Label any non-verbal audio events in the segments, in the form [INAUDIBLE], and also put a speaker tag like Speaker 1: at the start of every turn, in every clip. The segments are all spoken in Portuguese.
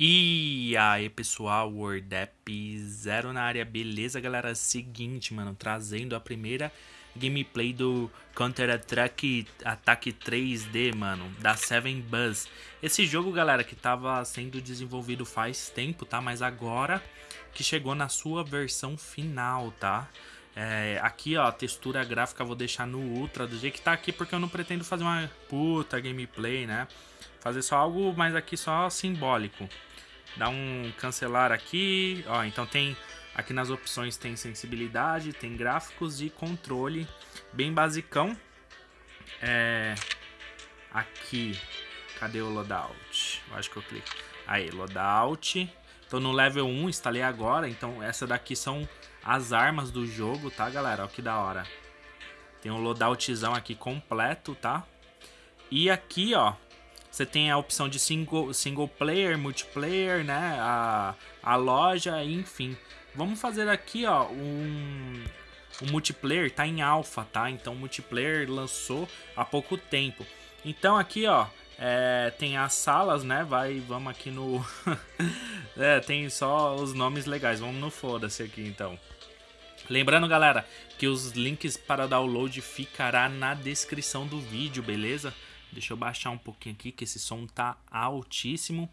Speaker 1: E aí pessoal, WordApp Zero na área, beleza galera? Seguinte, mano, trazendo a primeira gameplay do Counter Attack, Attack 3D, mano, da Seven Buzz. Esse jogo, galera, que tava sendo desenvolvido faz tempo, tá? Mas agora que chegou na sua versão final, tá? É, aqui, ó, a textura gráfica vou deixar no Ultra do jeito que tá aqui, porque eu não pretendo fazer uma puta gameplay, né? Fazer só algo, mas aqui só simbólico. Dá um cancelar aqui, ó, então tem aqui nas opções tem sensibilidade, tem gráficos e controle, bem basicão. É, aqui, cadê o loadout? Eu acho que eu clico. Aí, loadout. Tô no level 1, instalei agora, então essa daqui são as armas do jogo, tá, galera? Olha que da hora. Tem um loadoutzão aqui completo, tá? E aqui, ó, você tem a opção de single, single player, multiplayer, né? A, a loja, enfim. Vamos fazer aqui, ó, um, o multiplayer tá em alfa, tá? Então o multiplayer lançou há pouco tempo. Então aqui, ó, é, tem as salas, né? Vai, vamos aqui no... [LAUGHS] é, tem só os nomes legais. Vamos no foda-se aqui, então. Lembrando, galera, que os links para download ficará na descrição do vídeo, beleza? Deixa eu baixar um pouquinho aqui, que esse som tá altíssimo.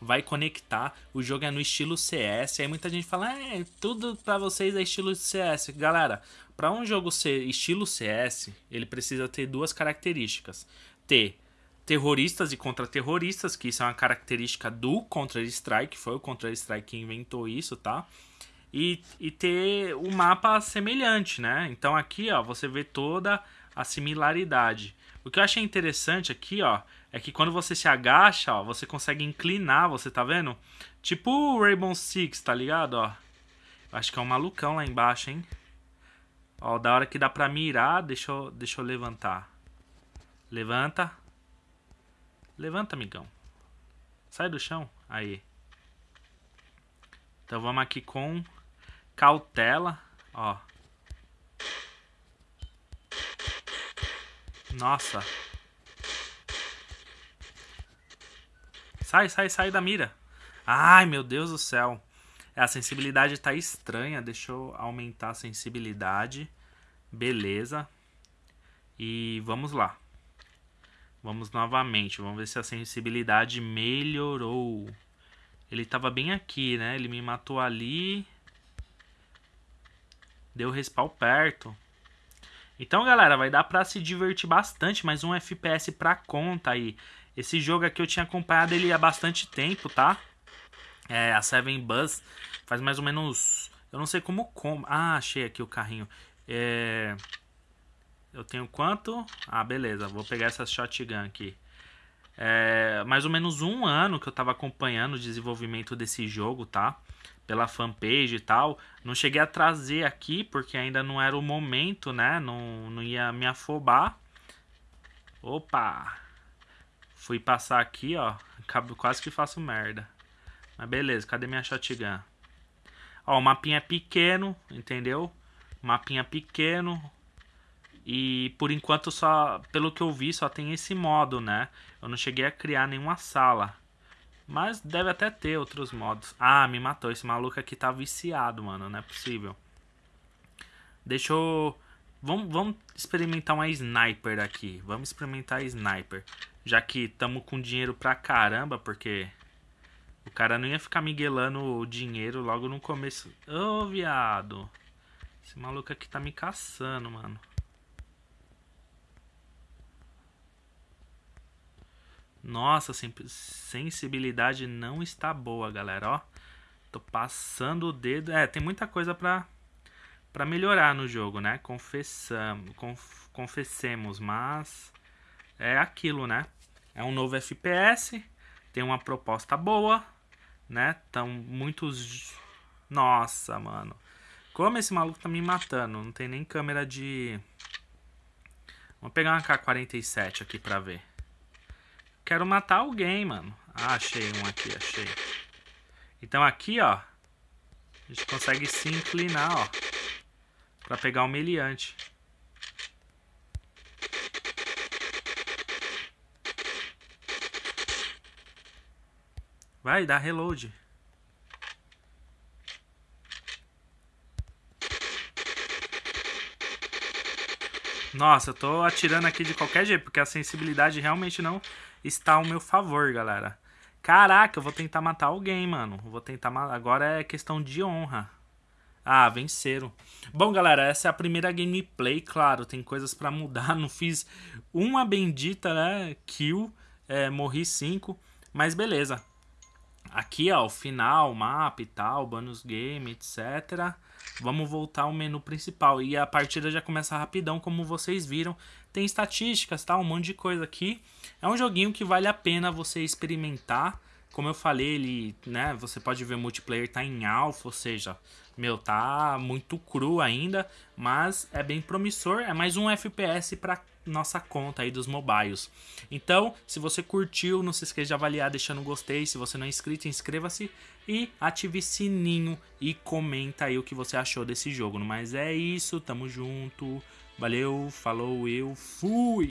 Speaker 1: Vai conectar. O jogo é no estilo CS. Aí muita gente fala, é, tudo pra vocês é estilo CS. Galera, para um jogo ser estilo CS, ele precisa ter duas características. Ter terroristas e contra-terroristas, que isso é uma característica do Counter-Strike. Foi o Counter-Strike que inventou isso, tá? E, e ter o um mapa semelhante, né? Então aqui, ó, você vê toda a similaridade. O que eu achei interessante aqui, ó, é que quando você se agacha, ó, você consegue inclinar, você tá vendo? Tipo o Rainbow Six, tá ligado, ó? Acho que é um malucão lá embaixo, hein? Ó, da hora que dá pra mirar, deixa eu, deixa eu levantar. Levanta. Levanta, amigão. Sai do chão. Aí. Então vamos aqui com cautela, ó. Nossa. Sai, sai, sai da mira. Ai, meu Deus do céu. A sensibilidade tá estranha. Deixa eu aumentar a sensibilidade. Beleza. E vamos lá. Vamos novamente. Vamos ver se a sensibilidade melhorou. Ele tava bem aqui, né? Ele me matou ali. Deu respawn perto. Então, galera, vai dar pra se divertir bastante, mais um FPS pra conta aí. Esse jogo aqui eu tinha acompanhado ele há bastante tempo, tá? É, a Seven Buzz faz mais ou menos... Eu não sei como... como... Ah, achei aqui o carrinho. É... Eu tenho quanto? Ah, beleza. Vou pegar essa shotgun aqui. É, mais ou menos um ano que eu tava acompanhando o desenvolvimento desse jogo, tá? pela fanpage e tal. Não cheguei a trazer aqui porque ainda não era o momento, né? Não, não ia me afobar. Opa! Fui passar aqui, ó. Quase que faço merda. Mas beleza, cadê minha shotgun? Ó, o mapinha é pequeno, entendeu? Mapinha pequeno. E por enquanto só, pelo que eu vi, só tem esse modo, né? Eu não cheguei a criar nenhuma sala. Mas deve até ter outros modos. Ah, me matou. Esse maluco aqui tá viciado, mano. Não é possível. Deixa eu... Vamos, vamos experimentar uma sniper aqui. Vamos experimentar a sniper. Já que estamos com dinheiro pra caramba, porque... O cara não ia ficar miguelando o dinheiro logo no começo. Ô, oh, viado. Esse maluco aqui tá me caçando, mano. Nossa, sensibilidade não está boa, galera, ó. Tô passando o dedo. É, tem muita coisa pra, pra melhorar no jogo, né? Confessamos, conf, confessemos, mas é aquilo, né? É um novo FPS, tem uma proposta boa, né? Tão muitos... Nossa, mano. Como esse maluco tá me matando? Não tem nem câmera de... Vamos pegar uma K-47 aqui pra ver. Quero matar alguém, mano. Ah, achei um aqui, achei. Então aqui, ó. A gente consegue se inclinar, ó. Pra pegar o meliante. Vai, dá reload. Nossa, eu tô atirando aqui de qualquer jeito, porque a sensibilidade realmente não está ao meu favor, galera. Caraca, eu vou tentar matar alguém, mano. Vou tentar matar. Agora é questão de honra. Ah, venceram. Bom, galera, essa é a primeira gameplay, claro, tem coisas para mudar. [LAUGHS] Não fiz uma bendita, né, kill, é, morri cinco, mas beleza. Aqui, ó, o final, mapa e tal, bonus game, etc. Vamos voltar ao menu principal. E a partida já começa rapidão, como vocês viram. Tem estatísticas, tá? Um monte de coisa aqui. É um joguinho que vale a pena você experimentar. Como eu falei, ele, né, você pode ver o multiplayer tá em alfa, ou seja, meu, tá muito cru ainda, mas é bem promissor, é mais um FPS para nossa conta aí dos mobiles. Então, se você curtiu, não se esqueça de avaliar deixando um gostei, se você não é inscrito, inscreva-se e ative sininho e comenta aí o que você achou desse jogo. Mas é isso, tamo junto. Valeu, falou, eu fui.